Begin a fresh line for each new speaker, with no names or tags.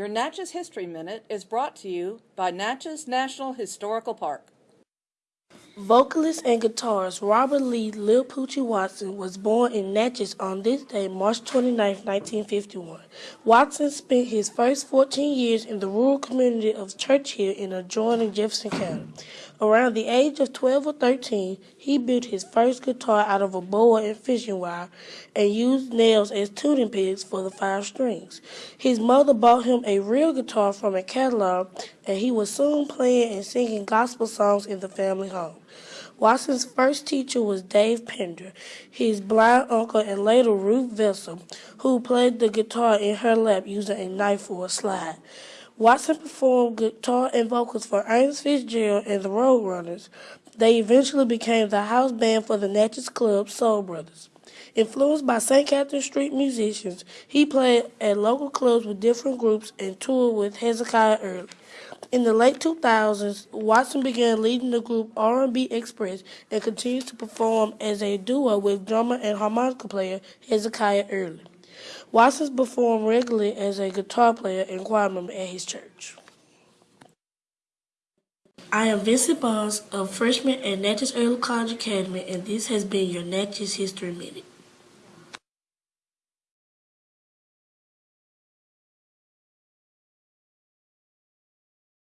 Your Natchez History Minute is brought to you by Natchez National Historical Park.
Vocalist and guitarist Robert Lee Lil Poochie Watson was born in Natchez on this day, March 29, 1951. Watson spent his first 14 years in the rural community of Churchill in adjoining Jefferson County. Around the age of 12 or 13, he built his first guitar out of a boa and fishing wire and used nails as tuning pegs for the five strings. His mother bought him a real guitar from a catalog, and he was soon playing and singing gospel songs in the family home. Watson's first teacher was Dave Pender, his blind uncle, and later Ruth Vessel, who played the guitar in her lap using a knife for a slide. Watson performed guitar and vocals for Ernest Fitzgerald and the Roadrunners. They eventually became the house band for the Natchez Club Soul Brothers. Influenced by St. Catherine Street musicians, he played at local clubs with different groups and toured with Hezekiah Early. In the late 2000s, Watson began leading the group R&B Express and continues to perform as a duo with drummer and harmonica player Hezekiah Early. Watson performed regularly as a guitar player and choir member at his church. I am Vincent Barnes, a freshman at Natchez Early College Academy, and this has been your Natchez History Minute.